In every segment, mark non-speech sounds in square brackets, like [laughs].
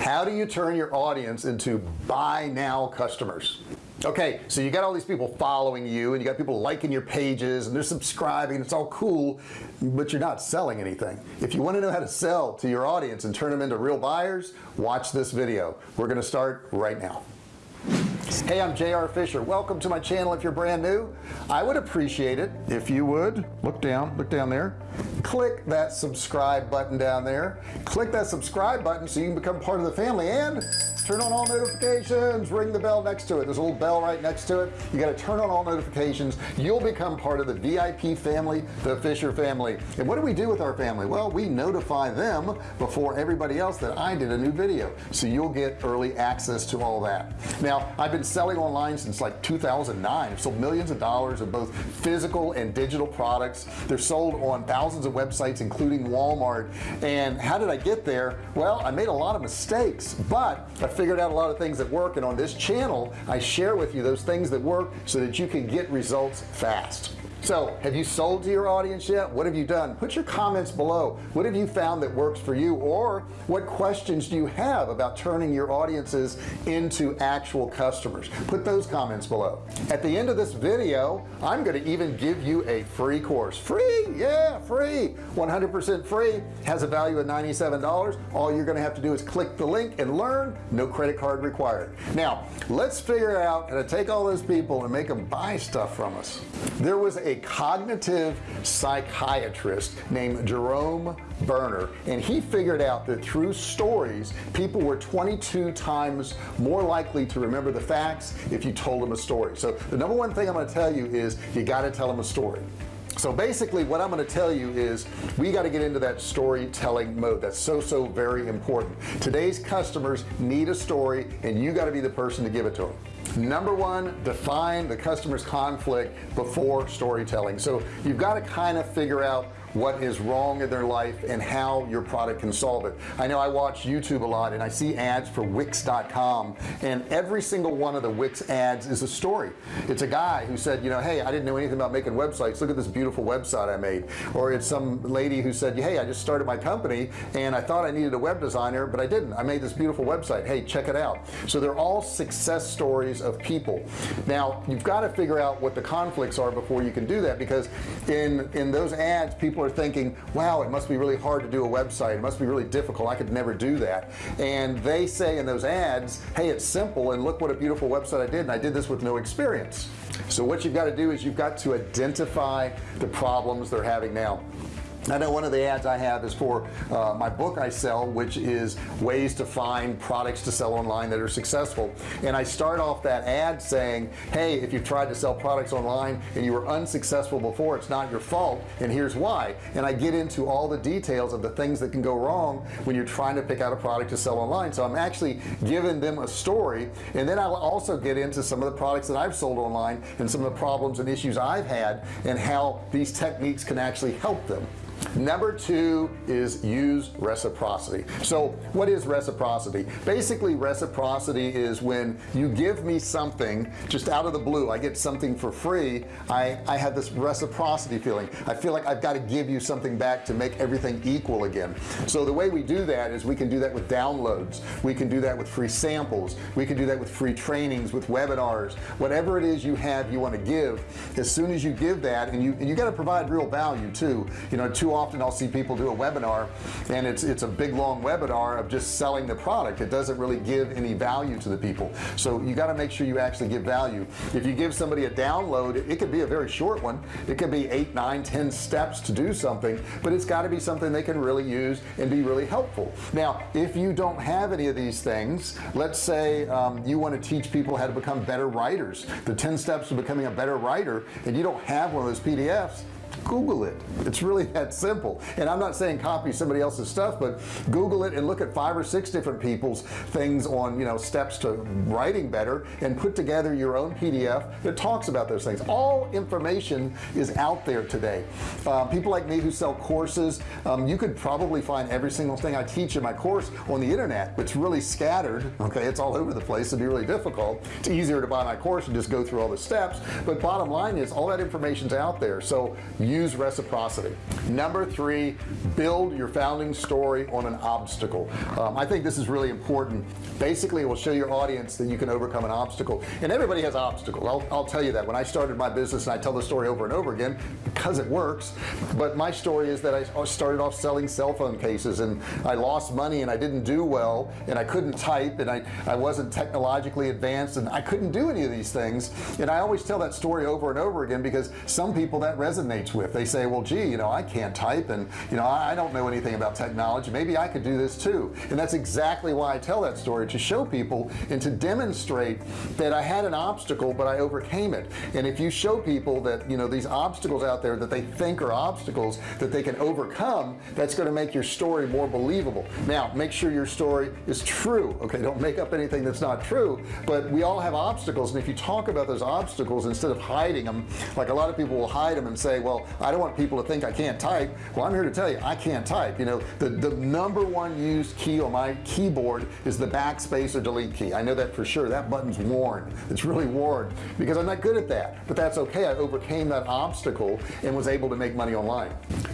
how do you turn your audience into buy now customers? Okay so you got all these people following you and you got people liking your pages and they're subscribing it's all cool but you're not selling anything. If you want to know how to sell to your audience and turn them into real buyers watch this video. We're going to start right now. Hey I'm JR Fisher. Welcome to my channel if you're brand new. I would appreciate it if you would look down look down there click that subscribe button down there. Click that subscribe button so you can become part of the family and turn on all notifications. Ring the bell next to it. There's a little bell right next to it. You got to turn on all notifications. You'll become part of the VIP family the Fisher family. And what do we do with our family? Well we notify them before everybody else that I did a new video. So you'll get early access to all that. Now I've been selling online since like 2009 I've sold millions of dollars of both physical and digital products. They're sold on thousands of websites including Walmart. And how did I get there? Well I made a lot of mistakes but I figured out a lot of things that work. And on this channel I share with you those things that work so that you can get results fast so have you sold to your audience yet? What have you done? Put your comments below. What have you found that works for you? Or what questions do you have about turning your audiences into actual customers? Put those comments below. At the end of this video I'm going to even give you a free course. Free? Yeah free. 100% free. Has a value of $97 all you're going to have to do is click the link and learn. No credit card required. Now let's figure out. How to take all those people and make them buy stuff from us. There was a cognitive psychiatrist named Jerome Bruner and he figured out that through stories people were 22 times more likely to remember the facts if you told them a story. So the number one thing I'm going to tell you is you got to tell them a story. So basically what I'm going to tell you is we got to get into that storytelling mode. That's so so very important. Today's customers need a story and you got to be the person to give it to them number one define the customer's conflict before storytelling. So you've got to kind of figure out what is wrong in their life and how your product can solve it. I know I watch YouTube a lot and I see ads for Wix.com and every single one of the Wix ads is a story. It's a guy who said you know hey I didn't know anything about making websites. Look at this beautiful website I made. Or it's some lady who said hey I just started my company and I thought I needed a web designer but I didn't. I made this beautiful website. Hey check it out. So they're all success stories of people. Now you've got to figure out what the conflicts are before you can do that because in in those ads people people are thinking wow it must be really hard to do a website. It must be really difficult. I could never do that. And they say in those ads hey it's simple and look what a beautiful website I did and I did this with no experience. So what you've got to do is you've got to identify the problems they're having. Now I know one of the ads I have is for uh, my book I sell which is ways to find products to sell online that are successful. And I start off that ad saying hey if you've tried to sell products online and you were unsuccessful before it's not your fault and here's why. And I get into all the details of the things that can go wrong when you're trying to pick out a product to sell online. So I'm actually giving them a story and then I'll also get into some of the products that I've sold online and some of the problems and issues I've had and how these techniques can actually help them number two is use reciprocity. So what is reciprocity? Basically reciprocity is when you give me something just out of the blue. I get something for free. I I have this reciprocity feeling. I feel like I've got to give you something back to make everything equal again. So the way we do that is we can do that with downloads. We can do that with free samples. We can do that with free trainings with webinars. Whatever it is you have you want to give as soon as you give that and you and you got to provide real value too. You know too often I'll see people do a webinar and it's it's a big long webinar of just selling the product. It doesn't really give any value to the people. So you got to make sure you actually give value. If you give somebody a download it, it could be a very short one. It could be eight nine ten steps to do something but it's got to be something they can really use and be really helpful. Now if you don't have any of these things let's say um, you want to teach people how to become better writers. The 10 steps to becoming a better writer and you don't have one of those PDFs google it. It's really [laughs] that simple. And I'm not saying copy somebody else's stuff but google it and look at five or six different people's things on you know steps to writing better and put together your own PDF that talks about those things. All information is out there today. Uh, people like me who sell courses um, you could probably find every single thing I teach in my course on the internet. It's really scattered okay? It's all over the place. It'd be really difficult. It's easier to buy my course and just go through all the steps. But bottom line is all that information's out there. So use reciprocity. Number three build your founding story on an obstacle. Um, I think this is really important. Basically it will show your audience that you can overcome an obstacle. And everybody has obstacles. I'll, I'll tell you that. When I started my business and I tell the story over and over again because it works but my story is that I started off selling cell phone cases and I lost money and I didn't do well and I couldn't type and I I wasn't technologically advanced and I couldn't do any of these things. And I always tell that story over and over again because some people that resonates with they say well gee you know I can't type and you know I don't know anything about technology. Maybe I could do this too. And that's exactly why I tell that story to show people and to demonstrate that I had an obstacle but I overcame it. And if you show people that you know these obstacles out there that they think are obstacles that they can overcome that's going to make your story more believable. Now make sure your story is true okay? Don't make up anything that's not true but we all have obstacles. And if you talk about those obstacles instead of hiding them like a lot of people will hide them and say well I don't want people to think I can't type. Well I'm here to tell you I can't type you know. The the number one used key on my keyboard is the backspace or delete key. I know that for sure. That button's worn. It's really worn because I'm not good at that. But that's okay. I overcame that obstacle and was able to make money online.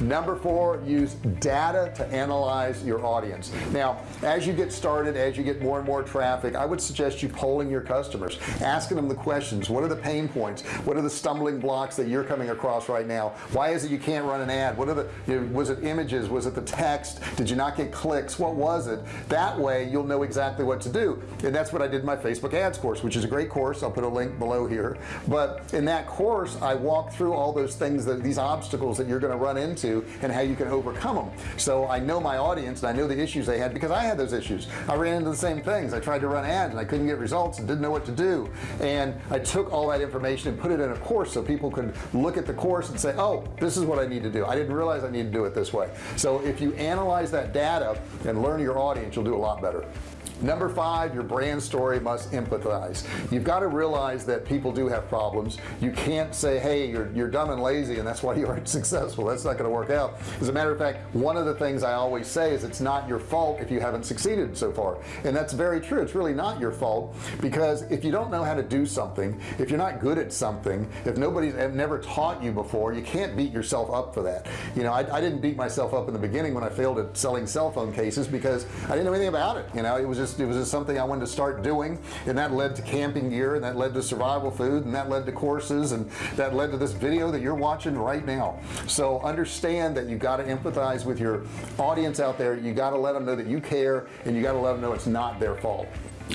Number four use data to analyze your audience. Now as you get started as you get more and more traffic I would suggest you polling your customers asking them the questions. What are the pain points? What are the stumbling blocks that you're coming across right now why is it you can't run an ad? What are the you know, was it images? Was it the text? Did you not get clicks? What was it? That way you'll know exactly what to do. And that's what I did in my Facebook ads course which is a great course. I'll put a link below here. But in that course I walk through all those things that these obstacles that you're going to run into and how you can overcome them so I know my audience and I know the issues they had because I had those issues. I ran into the same things. I tried to run ads and I couldn't get results and didn't know what to do. And I took all that information and put it in a course so people could look at the course and say oh Oh, this is what I need to do. I didn't realize I need to do it this way. So if you analyze that data and learn your audience you'll do a lot better number five your brand story must empathize. You've got to realize that people do have problems. You can't say hey you're, you're dumb and lazy and that's why you aren't [laughs] successful. That's not going to work out. As a matter of fact one of the things I always say is it's not your fault if you haven't succeeded so far. And that's very true. It's really not your fault because if you don't know how to do something if you're not good at something if nobody's eh, never taught you before you can't beat yourself up for that. You know I, I didn't beat myself up in the beginning when I failed at selling cell phone cases because I didn't know anything about it. You know it was just just it was just something I wanted to start doing. And that led to camping gear and that led to survival food and that led to courses and that led to this video that you're watching right now. So understand that you got to empathize with your audience out there. You got to let them know that you care and you got to let them know it's not their fault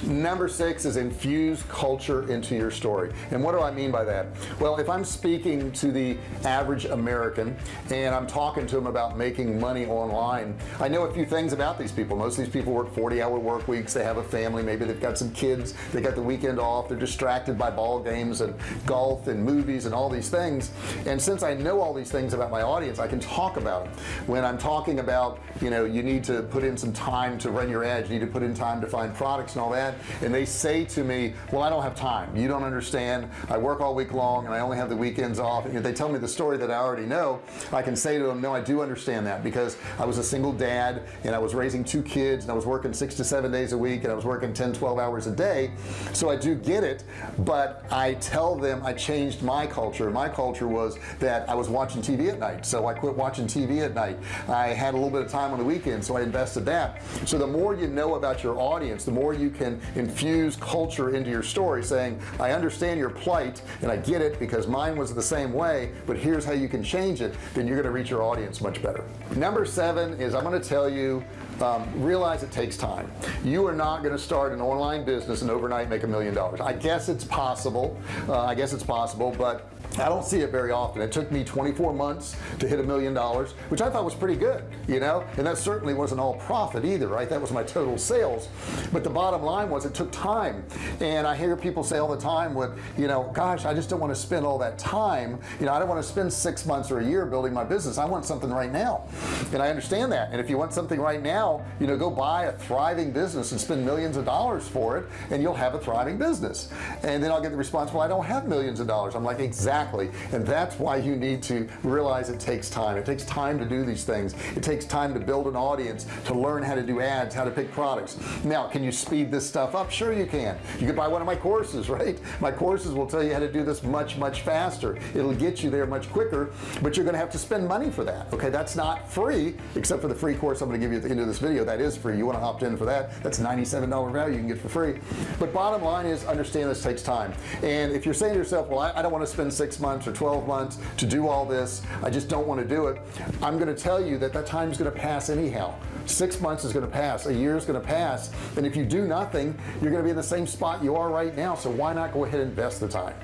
number six is infuse culture into your story. And what do I mean by that? Well if I'm speaking to the average American and I'm talking to them about making money online I know a few things about these people. Most of these people work 40-hour work weeks. They have a family. Maybe they've got some kids. They got the weekend off. They're distracted by ball games and golf and movies and all these things. And since I know all these things about my audience I can talk about them when I'm talking about you know you need to put in some time to run your ads. You need to put in time to find products and all that and they say to me well I don't have time. You don't understand. I work all week long and I only have the weekends off. And they tell me the story that I already know I can say to them no I do understand that because I was a single dad and I was raising two kids and I was working six to seven days a week and I was working 10 12 hours a day. So I do get it but I tell them I changed my culture. My culture was that I was watching TV at night so I quit watching TV at night. I had a little bit of time on the weekend so I invested that. So the more you know about your audience the more you can infuse culture into your story saying I understand your plight and I get it because mine was the same way but here's how you can change it then you're going to reach your audience much better. Number seven is I'm going to tell you um, realize it takes time. You are not going to start an online business and overnight make a million dollars. I guess it's possible uh, I guess it's possible but I don't see it very often. It took me 24 months to hit a million dollars which I thought was pretty good you know? And that certainly wasn't all profit either right? That was my total sales. But the bottom line was it took time. And I hear people say all the time with you know gosh I just don't want to spend all that time. You know I don't want to spend six months or a year building my business. I want something right now. And I understand that. And if you want something right now you know go buy a thriving business and spend millions of dollars for it and you'll have a thriving business. And then I'll get the response well I don't have millions of dollars. I'm like exactly. And that's why you need to realize it takes time. It takes time to do these things. It takes time to build an audience to learn how to do ads how to pick products. Now can you speed this stuff up? Sure you can. You could buy one of my courses [laughs] right? My courses will tell you how to do this much much faster. It'll get you there much quicker but you're gonna have to spend money for that okay? That's not free except for the free course I'm gonna give you at the end of this video that is free. You want to opt in for that? That's $97 value you can get for free. But bottom line is understand this takes time. And if you're saying to yourself well I, I don't want to spend six months or 12 months to do all this I just don't want to do it I'm going to tell you that that time is going to pass anyhow. Six months is going to pass a year is going to pass and if you do nothing you're going to be in the same spot you are right now. So why not go ahead and invest the time?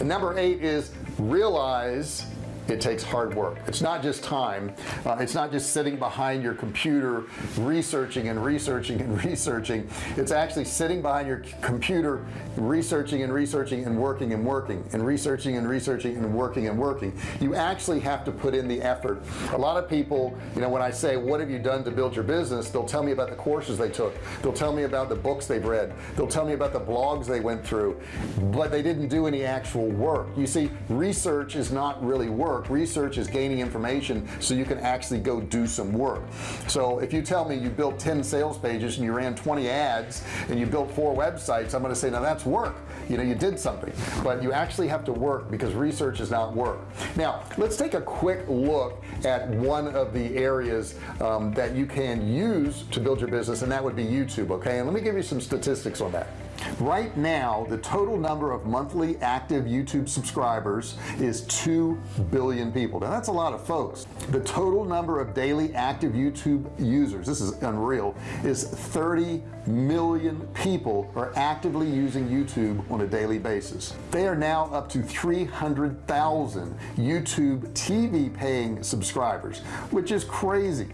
And number eight is realize it takes hard work. It's not just time. Uh, it's not just sitting behind your computer researching and researching and [laughs] researching. It's actually sitting behind your computer researching and researching and working and working and researching and researching and working and working. You actually have to put in the effort. A lot of people you know when I say what have you done to build your business? they'll tell me about the courses they took. They'll tell me about the books they've read. They'll tell me about the blogs they went through. But they didn't do any actual work. You see research is not really work work. Research is gaining information so you can actually go do some work. So if you tell me you built 10 sales pages and you ran 20 ads and you built four websites I'm going to say now that's work. You know you did something. But you actually have to work because research is not work. Now let's take a quick look at one of the areas um, that you can use to build your business and that would be YouTube okay? And let me give you some statistics on that right now the total number of monthly active YouTube subscribers is 2 billion people. Now that's a lot of folks. The total number of daily active YouTube users this is unreal is 30 million people are actively using YouTube on a daily basis. They are now up to 300,000 YouTube TV paying subscribers which is crazy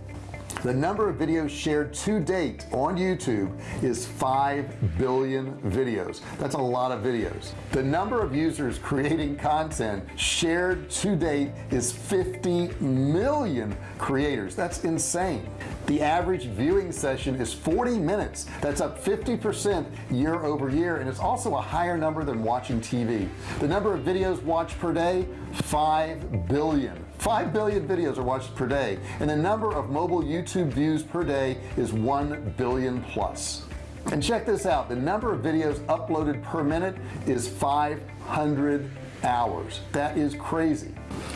the number of videos shared to date on YouTube is 5 billion videos. That's a lot of videos. The number of users creating content shared to date is 50 million creators. That's insane. The average viewing session is 40 minutes. That's up 50% year over year and it's also a higher number than watching TV the number of videos watched per day 5 billion 5 billion videos are watched per day and the number of mobile YouTube views per day is 1 billion plus. And check this out the number of videos uploaded per minute is 500 hours. That is crazy.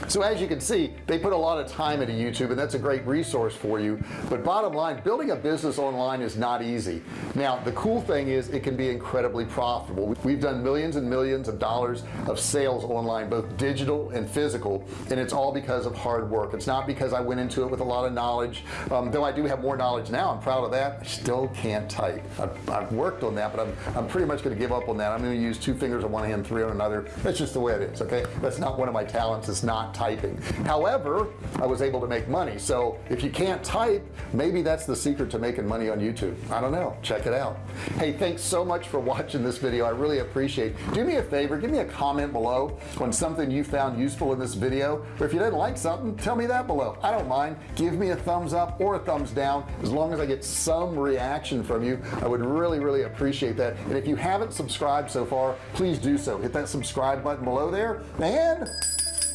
So as you can see they put a lot of time into YouTube and that's a great resource for you. But bottom line building a business online is not easy. Now the cool thing is it can be incredibly profitable. We've done millions and millions of dollars of sales online both digital and physical and it's all because of hard work. It's not because I went into it with a lot of knowledge. Um, though I do have more knowledge now I'm proud of that. I still can't type. I've, I've worked on that but I'm, I'm pretty much going to give up on that. I'm going to use two fingers on one hand three on another. That's just the way it is okay. That's not one of my talents it's not typing. However I was able to make money. So if you can't type maybe that's the secret to making money on YouTube. I don't know. Check it out. Hey thanks so much for watching this video. I really appreciate do me a favor give me a comment below on something you found useful in this video. Or if you didn't like something tell me that below. I don't mind. Give me a thumbs up or a thumbs down. As long as I get some reaction from you I would really really appreciate that. And if you haven't subscribed so far please do so. Hit that subscribe button below there. And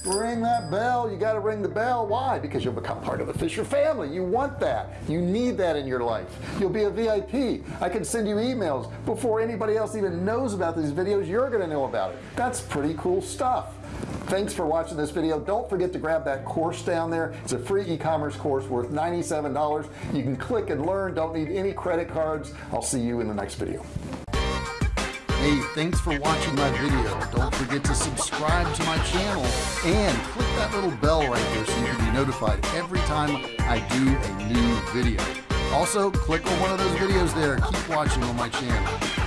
ring that bell. You got to ring the bell. Why? Because you'll become part of the Fisher family. You want that. You need that in your life. You'll be a VIP I can send you emails before anybody else even knows about these videos you're gonna know about it. That's pretty cool stuff. Thanks for watching this video. Don't forget to grab that course down there. It's a free e-commerce course worth $97 you can click and learn. Don't need any credit cards. I'll see you in the next video Hey, thanks for watching my video. Don't forget to subscribe to my channel and click that little bell right there so you can be notified every time I do a new video. Also, click on one of those videos there. Keep watching on my channel.